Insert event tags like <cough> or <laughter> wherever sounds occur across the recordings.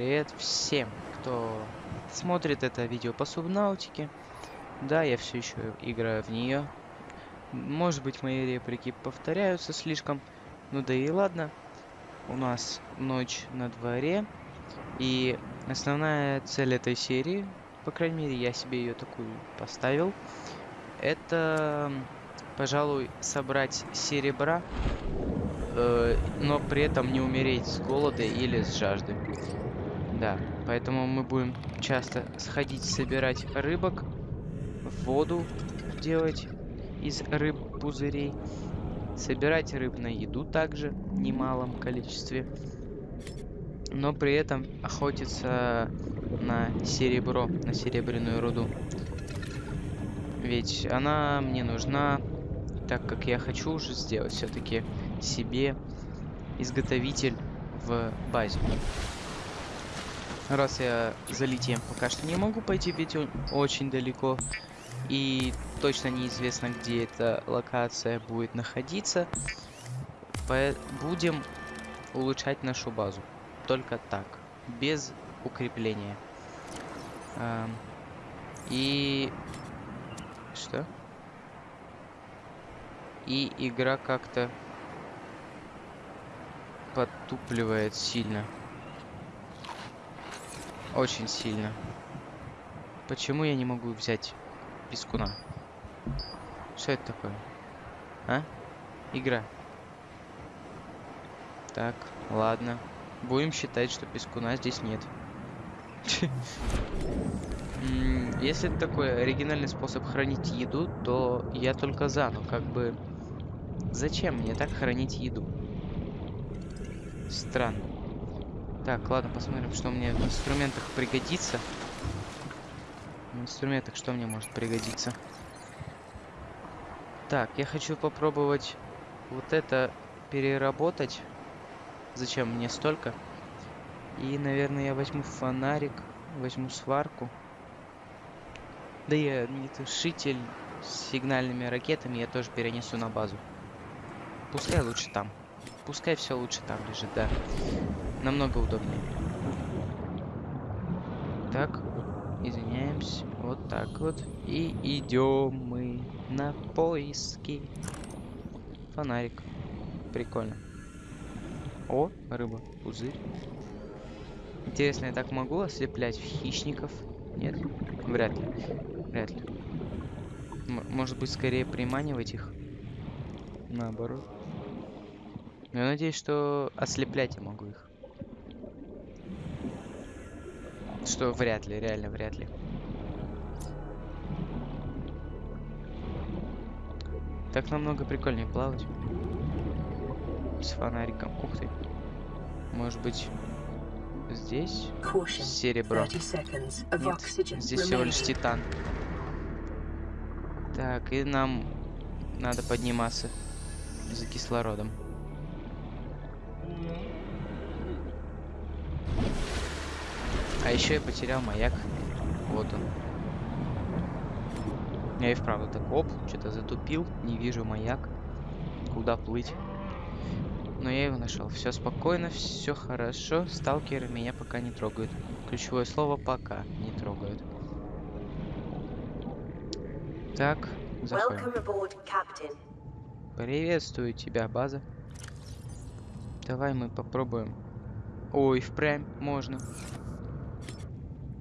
привет всем, кто смотрит это видео по субнаутике. Да, я все еще играю в нее. Может быть, мои реплики повторяются слишком. Ну да и ладно. У нас ночь на дворе. И основная цель этой серии, по крайней мере, я себе ее такую поставил, это, пожалуй, собрать серебра э, но при этом не умереть с голода или с жажды. Да, поэтому мы будем часто сходить собирать рыбок, воду делать из рыб пузырей, собирать рыб на еду также в немалом количестве, но при этом охотиться на серебро, на серебряную руду. Ведь она мне нужна, так как я хочу уже сделать все-таки себе изготовитель в базе. Раз я за литием пока что не могу пойти, ведь он очень далеко. И точно неизвестно, где эта локация будет находиться. Будем улучшать нашу базу. Только так. Без укрепления. И... Что? И игра как-то подтупливает сильно. Очень сильно. Почему я не могу взять пескуна? Что это такое? А? Игра. Так, ладно. Будем считать, что пескуна здесь нет. Если это такой оригинальный способ хранить еду, то я только за, но как бы... Зачем мне так хранить еду? Странно. Так, ладно, посмотрим, что мне в инструментах пригодится. В инструментах что мне может пригодиться? Так, я хочу попробовать вот это переработать. Зачем мне столько? И, наверное, я возьму фонарик, возьму сварку. Да и огнетушитель с сигнальными ракетами я тоже перенесу на базу. Пускай лучше там. Пускай все лучше там лежит, да. Намного удобнее. Так, извиняемся. Вот так вот. И идем мы на поиски. Фонарик. Прикольно. О, рыба, пузырь. Интересно, я так могу ослеплять хищников? Нет? Вряд ли. Вряд ли. М может быть, скорее приманивать их? Наоборот. Я надеюсь, что ослеплять я могу их. Что вряд ли, реально вряд ли. Так намного прикольнее плавать. С фонариком. Ух ты. Может быть, здесь серебро? Нет, здесь всего лишь титан. Так, и нам надо подниматься за кислородом. А еще я потерял маяк. Вот он. Я и вправду так, оп, что-то затупил, не вижу маяк. Куда плыть? Но я его нашел. Все спокойно, все хорошо. Сталкеры меня пока не трогают. Ключевое слово пока не трогают. Так, заходим. Приветствую тебя, база. Давай мы попробуем. Ой, впрямь можно.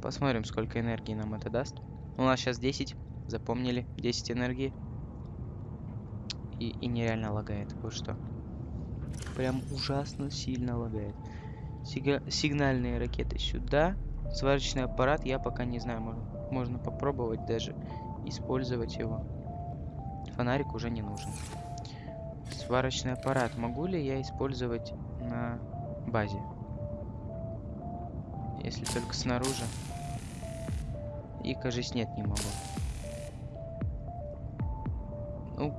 Посмотрим, сколько энергии нам это даст. У нас сейчас 10. Запомнили. 10 энергии. И, и нереально лагает. Вот что. Прям ужасно сильно лагает. Сига сигнальные ракеты сюда. Сварочный аппарат я пока не знаю. Можно, можно попробовать даже использовать его. Фонарик уже не нужен. Сварочный аппарат. Могу ли я использовать на базе? Если только снаружи. И, кажется, нет, не могу. Ну,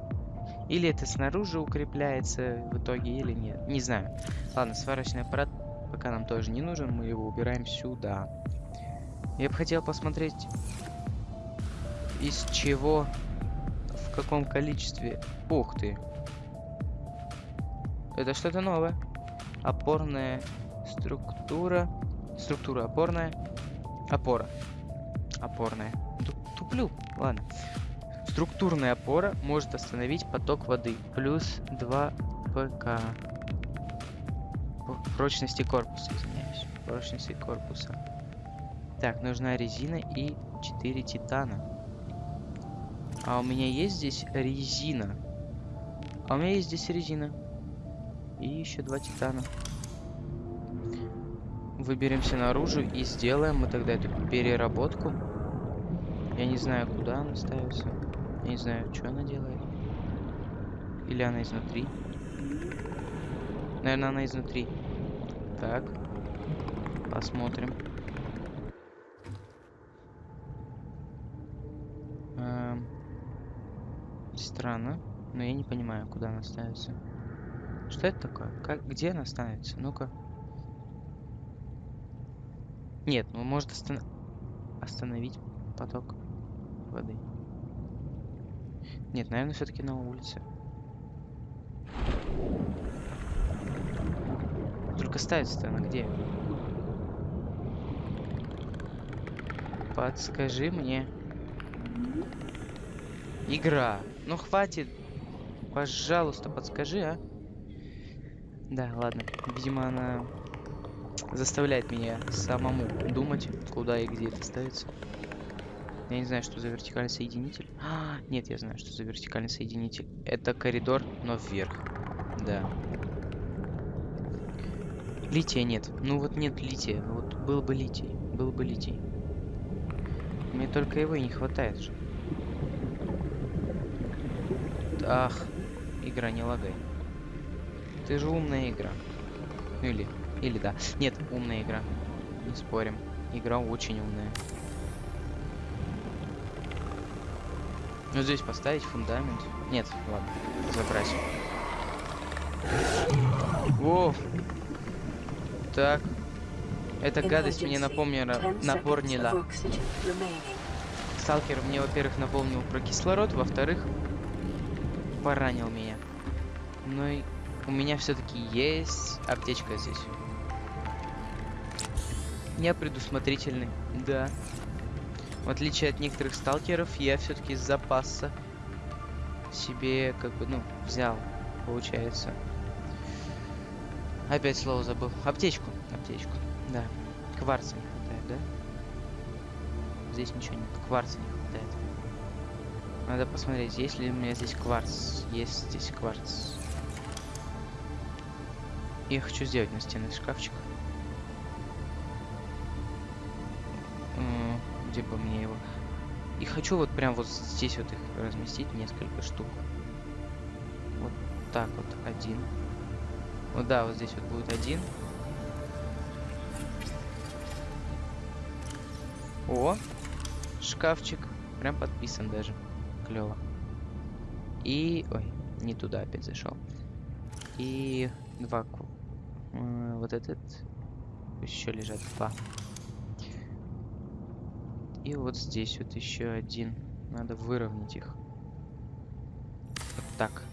или это снаружи укрепляется в итоге, или нет. Не знаю. Ладно, сварочный аппарат пока нам тоже не нужен. Мы его убираем сюда. Я бы хотел посмотреть, из чего, в каком количестве... Ух ты. Это что-то новое. Опорная структура Структура опорная. Опора. Опорная. Ту- Туплю. Ладно. Структурная опора может остановить поток воды. Плюс 2 ПК. Прочности корпуса, извиняюсь. Прочности корпуса. Так, нужна резина и 4 титана. А у меня есть здесь резина. А у меня есть здесь резина. И еще два титана. Выберемся наружу и сделаем мы тогда эту переработку. Я не знаю, куда она ставится. Я не знаю, что она делает. Или она изнутри. Наверное, она изнутри. Так. Посмотрим. Эм, Странно. Но я не понимаю, куда она ставится. Что это такое? Как, где она ставится? Ну-ка. Нет, ну может остан- остановить поток воды. Нет, наверное, все-таки на улице. Только ставится-то она где? Подскажи мне. Игра. Ну хватит. Пожалуйста, подскажи, а. Да, ладно. Видимо, она заставляет меня самому думать, куда и где это ставится. Я не знаю, что за вертикальный соединитель. А, <gasps> нет, я знаю, что за вертикальный соединитель. Это коридор, но вверх. Да. Лития нет. Ну вот нет лития. Вот был бы литий. Был бы литий. Мне только его и не хватает же. Ах, игра не лагай. Ты же умная игра. Ну или, или да. Нет, умная игра. Не спорим. Игра очень умная. Ну здесь поставить фундамент. Нет, ладно, забрать. Во! Так. Эта гадость мне напомнила, напомнила. Сталкер мне, во-первых, напомнил про кислород, во-вторых, поранил меня. Ну и у меня все-таки есть аптечка здесь. Я предусмотрительный, да. В отличие от некоторых сталкеров, я все-таки с запаса себе, как бы, ну, взял, получается. Опять слово забыл. Аптечку, аптечку, да. Кварца не хватает, да? Здесь ничего нет, кварца не хватает. Надо посмотреть, есть ли у меня здесь кварц. Есть здесь кварц. Я хочу сделать настенный шкафчик. Где бы мне его... И хочу вот прям вот здесь вот их разместить, несколько штук. Вот так вот, один. Вот да, вот здесь вот будет один. О, шкафчик. Прям подписан даже. Клево. И... Ой, не туда опять зашел. И два... Вот этот. Еще лежат два. И вот здесь вот еще один. Надо выровнять их. Вот так.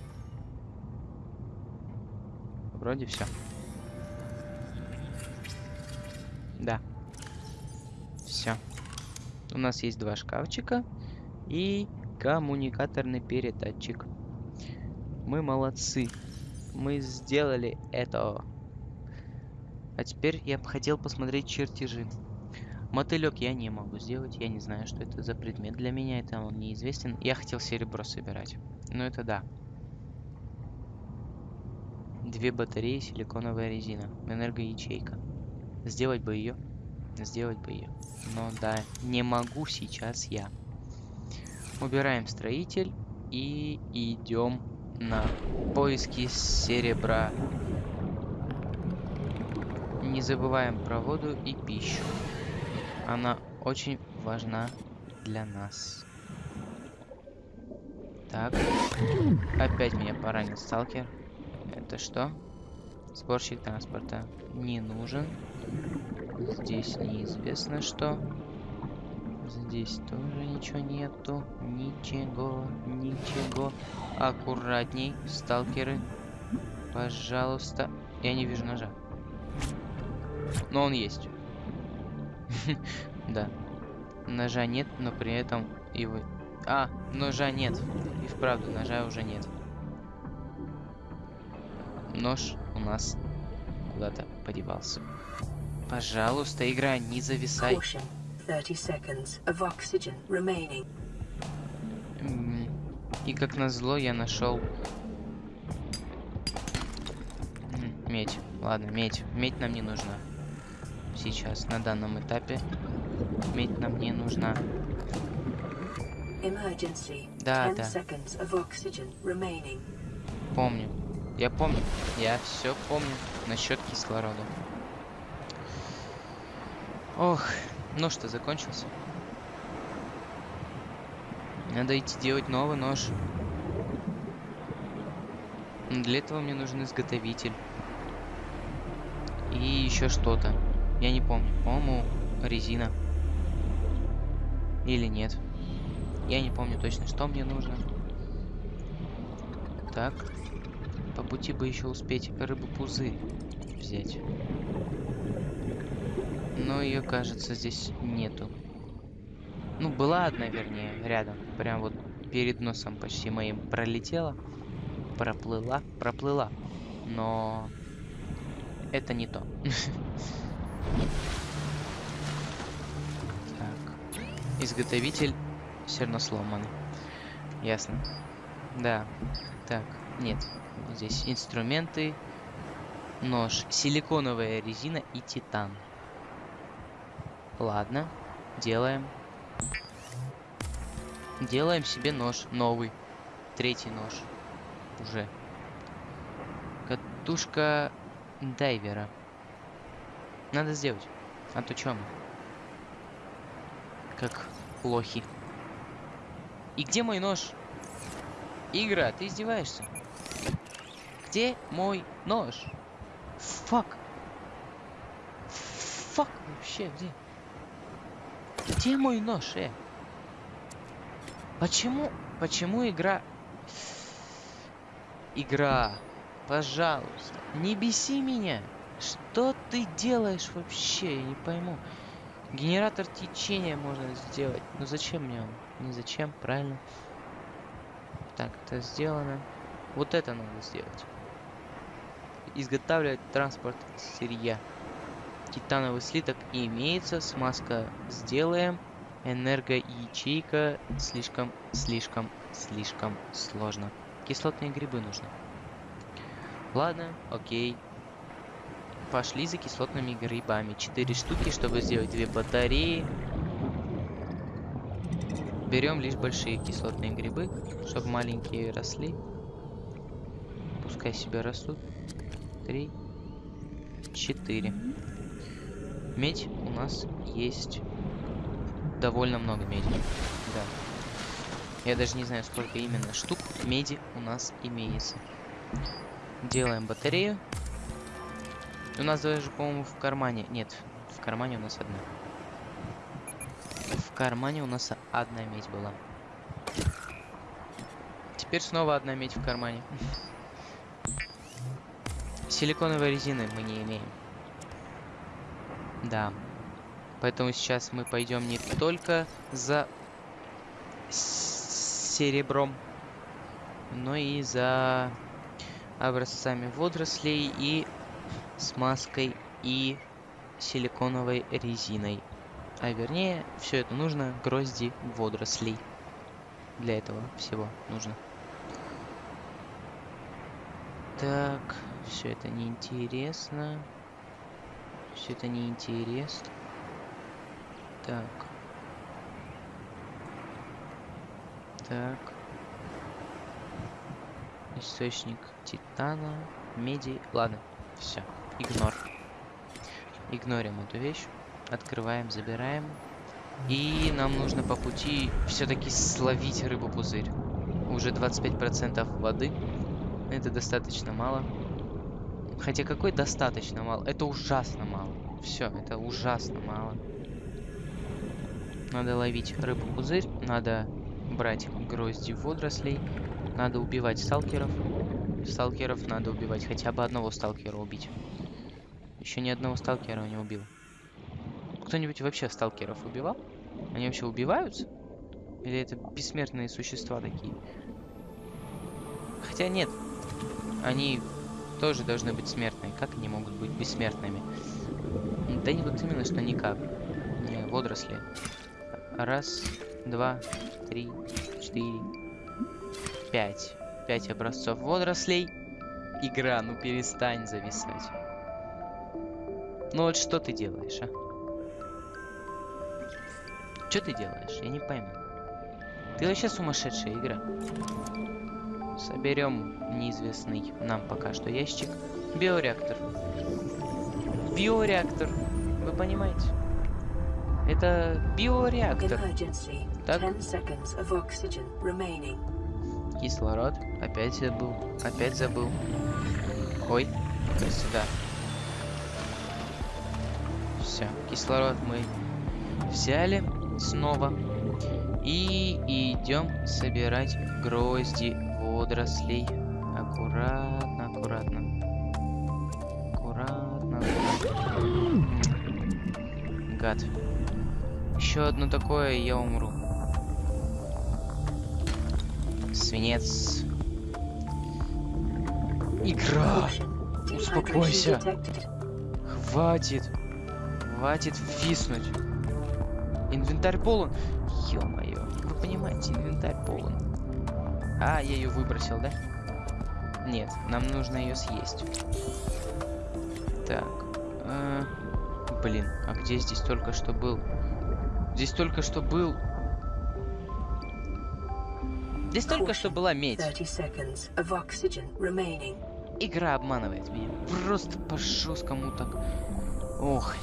Вроде все. Да. Все. У нас есть два шкафчика и коммуникаторный передатчик. Мы молодцы. Мы сделали это. А теперь я бы хотел посмотреть чертежи. Мотылек я не могу сделать. Я не знаю, что это за предмет для меня. Это он неизвестен. Я хотел серебро собирать. Но это да. Две батареи, силиконовая резина, энергоячейка. Сделать бы ее. Сделать бы ее. Но да, не могу сейчас я. Убираем строитель и идем на поиски серебра. Не забываем про воду и пищу. Она очень важна для нас. Так. Опять меня поранил сталкер. Это что? Сборщик транспорта не нужен. Здесь неизвестно что. Здесь тоже ничего нету. Ничего, ничего. Аккуратней, сталкеры. Пожалуйста. Я не вижу ножа. Но он есть. <laughs> Да. Ножа нет, но при этом его... А, ножа нет. И вправду, ножа уже нет. Нож у нас куда-то подевался. Пожалуйста, игра, не зависай. Caution. 30 seconds of oxygen remaining. М, И как назло я нашел медь. Ладно, медь. Медь нам не нужна. Сейчас, на данном этапе. Медь нам не нужна. Да, 10 да. Помню. Я помню. Я все помню насчет кислорода. Ох, ну что, закончился. Надо идти делать новый нож. Но Для этого мне нужен изготовитель. И еще что-то. Я не помню. По-моему, резина. Или нет. Я не помню точно, что мне нужно. Так. По пути бы еще успеть рыбу-пузырь взять. Но ее, кажется, здесь нету. Ну, была одна, вернее, рядом. Прям вот перед носом почти моим пролетела. Проплыла, проплыла. Но это не то. <laughs> Так. Изготовитель все равно сломан. Ясно. Да. Так, нет. Здесь инструменты, нож, силиконовая резина и титан. Ладно, делаем. Делаем себе нож новый. Третий нож. Уже. Катушка дайвера. Надо сделать. А то чё мы? Как лохи. И где мой нож? Игра, ты издеваешься? Где мой нож? Фак. Фак вообще, где? Где мой нож, э? Почему, почему игра... Игра, пожалуйста, не беси меня. Что ты делаешь вообще? Я не пойму. Генератор течения можно сделать. Но зачем мне он? Не зачем, правильно? Так, это сделано. Вот это надо сделать. Изготавливать транспорт сырья. Титановый слиток имеется. Смазка сделаем. Энергоячейка слишком, слишком, слишком сложно. Кислотные грибы нужны. Ладно, окей. Пошли за кислотными грибами. Четыре штуки, чтобы сделать две батареи. Берем лишь большие кислотные грибы, чтобы маленькие росли. Пускай себе растут. Три, четыре. Медь у нас есть довольно много меди. Да. Я даже не знаю, сколько именно штук меди у нас имеется. Делаем батарею. У нас даже, по-моему, в кармане... Нет, в кармане у нас одна. В кармане у нас одна медь была. Теперь снова одна медь в кармане. <laughs> Силиконовой резины мы не имеем. Да. Поэтому сейчас мы пойдем не только за серебром, но и за образцами водорослей и смазкой и силиконовой резиной. А вернее, все это нужно грозди водорослей. Для этого всего нужно. Так, все это неинтересно. Все это неинтересно. Так. Так. Источник титана, меди. Ладно, все. Игнор. Игнорим эту вещь. Открываем, забираем. И нам нужно по пути все-таки словить рыбу-пузырь. Уже 25% воды. Это достаточно мало. Хотя какой достаточно мало? Это ужасно мало. Все, это ужасно мало. Надо ловить рыбу-пузырь. Надо брать грозди водорослей. Надо убивать сталкеров. Сталкеров надо убивать. Хотя бы одного сталкера убить. Еще ни одного сталкера не убил. Кто-нибудь вообще сталкеров убивал? Они вообще убиваются? Или это бессмертные существа такие? Хотя нет. Они тоже должны быть смертные. Как они могут быть бессмертными? Да не вот именно, что никак. Не, водоросли. Раз, два, три, четыре, пять. Пять образцов водорослей. Игра, ну перестань зависать. Ну вот что ты делаешь, а? Что ты делаешь? Я не пойму. Ты вообще сумасшедшая игра. Соберем неизвестный нам пока что ящик. Биореактор. Биореактор. Вы понимаете? Это биореактор. Так. 10 seconds of oxygen remaining. Кислород. Опять забыл. Опять забыл. Ой. Сюда. Все. Кислород мы взяли снова. И идем собирать грозди водорослей. Аккуратно, аккуратно. Аккуратно. Гад. Еще одно такое, я умру. Свинец. Игра! Успокойся. Хватит. Хватит виснуть. Инвентарь полон. Ё-моё. Вы понимаете, инвентарь полон. А, я ее выбросил, да? Нет, нам нужно ее съесть. Так. э, Блин, а где здесь только что был? Здесь только что был... Здесь только что была медь. 30 seconds of oxygen remaining. Игра обманывает меня. Просто по жесткому так. Ох.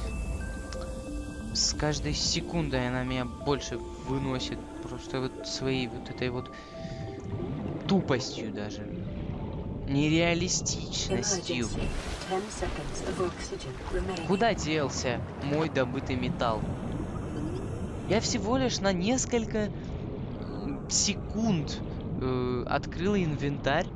С каждой секундой она меня больше выносит. Просто вот своей вот этой вот тупостью даже. Нереалистичностью. Emergency. 10 seconds of oxygen remaining. Куда делся мой добытый металл? Я всего лишь на несколько секунд э, открыл инвентарь,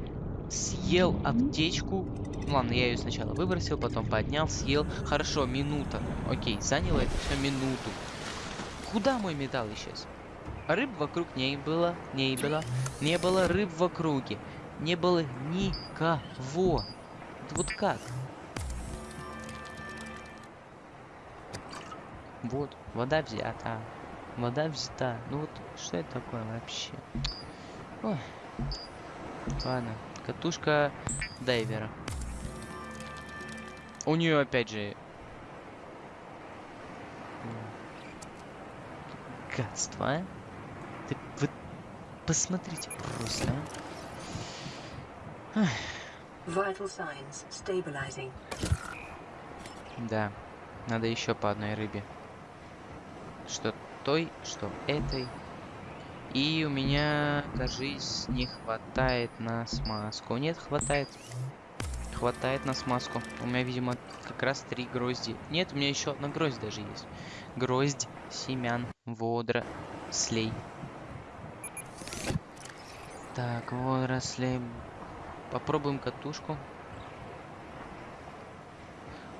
съел аптечку. Ну Ладно, я ее сначала выбросил, потом поднял, съел. Хорошо, минута. Окей, заняло это все минуту. Куда мой металл исчез? Рыб вокруг не было, не было, не было рыб в округе, не было никого. Вот как? Вот, вода взята. Вода взята. Ну вот, что это такое вообще? Ой. Ладно, катушка дайвера. У нее опять же... Гадство, а? Ты, вы посмотрите просто, а. Vital signs stabilizing. Да, надо еще по одной рыбе. Что той, что этой. И у меня, кажись, не хватает на смазку. Нет, хватает. Хватает на смазку. У меня, видимо, как раз три грозди. Нет, у меня еще одна гроздь даже есть. Гроздь семян водорослей. Так, водорослей. Попробуем катушку.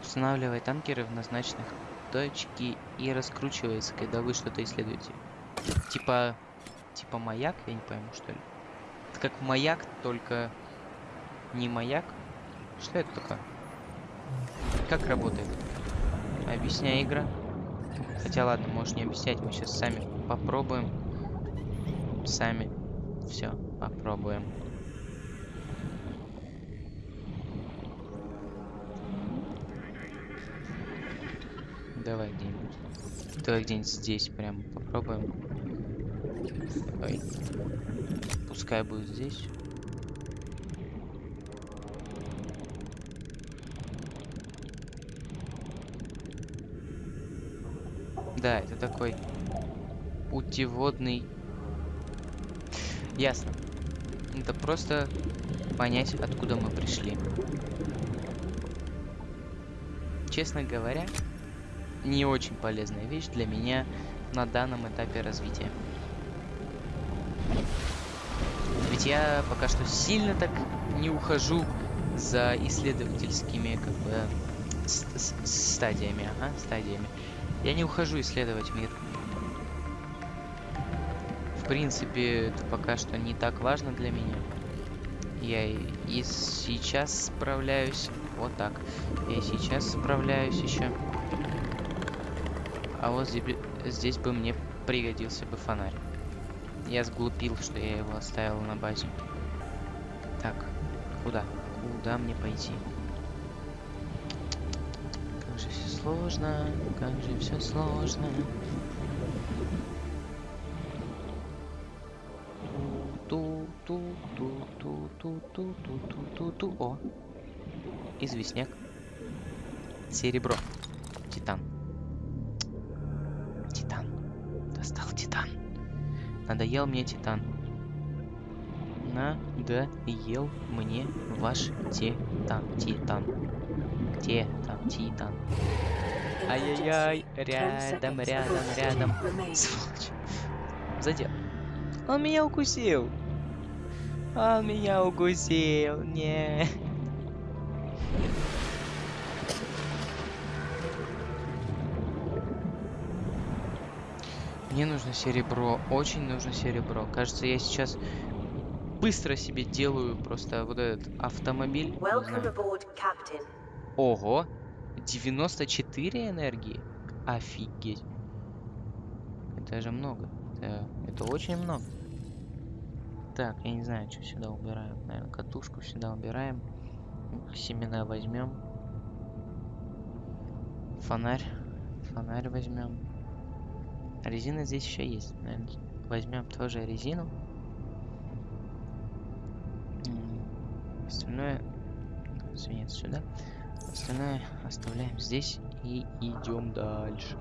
Устанавливай танкеры в назначенных точке и раскручивается, когда вы что-то исследуете. Типа... Типа маяк, я не пойму, что ли. Это как маяк, только не маяк. Что это такое? Как работает? Объясняй игра. Хотя ладно, можешь не объяснять, мы сейчас сами попробуем. Сами. Все, попробуем. Давай где-нибудь. Давай где-нибудь здесь прям попробуем. Ой. Пускай будет здесь. Да, это такой путеводный. Ясно. Это просто понять, откуда мы пришли. Честно говоря, не очень полезная вещь для меня на данном этапе развития. Ведь я пока что сильно так не ухожу за исследовательскими как бы стадиями, ага, стадиями. Я не ухожу исследовать мир. В принципе, это пока что не так важно для меня. Я и, и сейчас справляюсь. Вот так. Я и сейчас справляюсь еще. А вот здесь, здесь бы мне пригодился бы фонарь. Я сглупил, что я его оставил на базе. Так, куда? Куда мне пойти? Сложно, как же все сложно. ту ту ту ту ту ту ту ту ту ту О! Известняк. Серебро. Титан. Титан. Достал титан. Надоел мне титан. Надоел мне ваш титан. Титан. Где там титан? Ай-яй-яй. Рядом, рядом, рядом. Сволочь. Задел. Он меня укусил. Он меня укусил. Не. Мне нужно серебро. Очень нужно серебро. Кажется, я сейчас быстро себе делаю просто вот этот автомобиль. Welcome aboard, Captain. Ого! 94 энергии? Офигеть. Это же много. Это, это очень много. Так, я не знаю, что сюда убираем. Наверное, катушку сюда убираем. Семена возьмем. Фонарь. Фонарь возьмем. Резина здесь еще есть. Наверное, возьмем тоже резину. Остальное свинец сюда. Остальное оставляем здесь и идем дальше.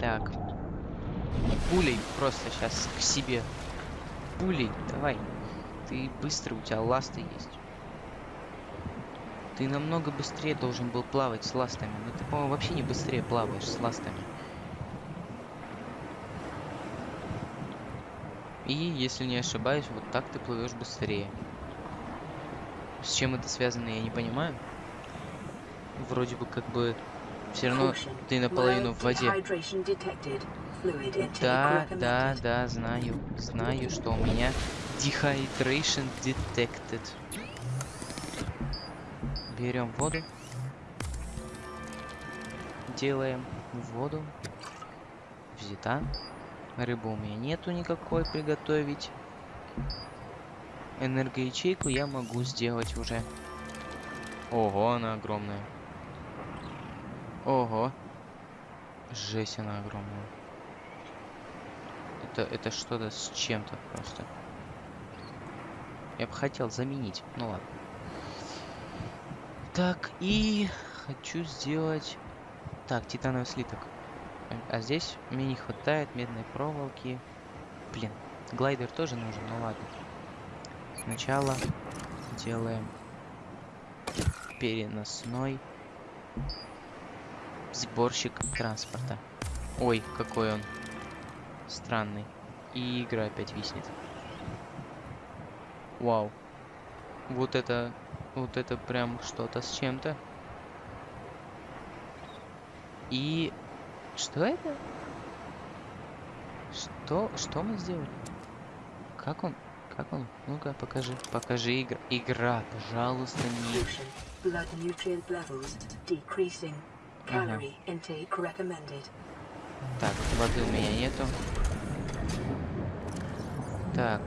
Так. Пулей просто сейчас к себе. Пулей, давай. Ты быстро, у тебя ласты есть. Ты намного быстрее должен был плавать с ластами. Но ты, по-моему, вообще не быстрее плаваешь с ластами. И, если не ошибаюсь, вот так ты плывешь быстрее. С чем это связано, я не понимаю. Вроде бы как бы все равно ты наполовину в воде. Да, да, да, знаю. Знаю, что у меня dehydration detected. Берем воду. Делаем воду. Взята. Рыбы у меня нету никакой приготовить. Энергоячейку я могу сделать уже. Ого, она огромная. Ого. Жесть, она огромная. Это, это что-то с чем-то просто. Я бы хотел заменить. Ну ладно. Так, и хочу сделать... Так, титановый слиток. А- здесь мне не хватает медной проволоки. Блин, глайдер тоже нужен, ну ладно. Сначала делаем переносной сборщик транспорта. Ой, какой он странный. И игра опять виснет. Вау. Вот это... Вот это прям что-то с чем-то. И... Что это? Что? Что мы сделали? Как он? Как он? Ну-ка, покажи. Покажи игра. Игра, пожалуйста, не... Blood nutrient levels decreasing. Ага. Calorie intake recommended. Так, воды у меня нету. Так.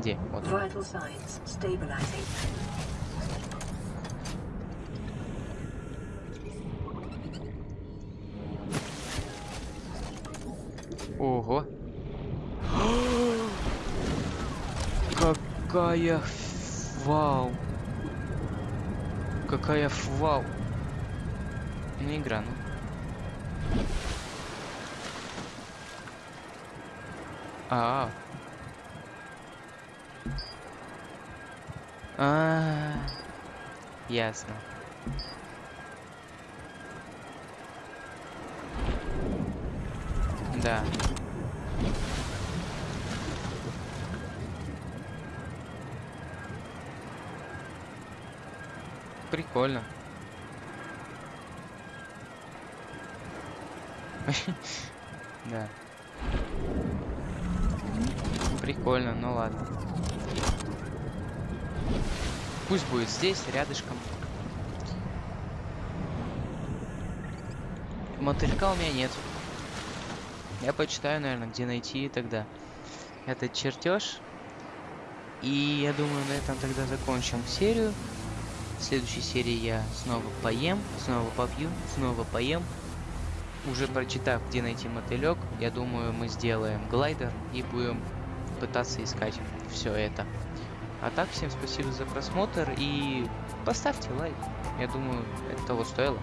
Где? Вот. он. Vital signs stabilizing. Ого. Какая фвал. Какая фвал. Не игра, ну. А, -а. А, -а, -а. ясно. Прикольно. <laughs> Да. Прикольно, ну ладно. Пусть будет здесь, рядышком. Мотылька у меня нет. Я почитаю, наверное, где найти тогда этот чертеж. И я думаю, на этом тогда закончим серию. В следующей серии я снова поем, снова попью, снова поем. Уже прочитав, где найти мотылек, я думаю, мы сделаем глайдер и будем пытаться искать все это. А так, всем спасибо за просмотр и поставьте лайк. Я думаю, это того стоило.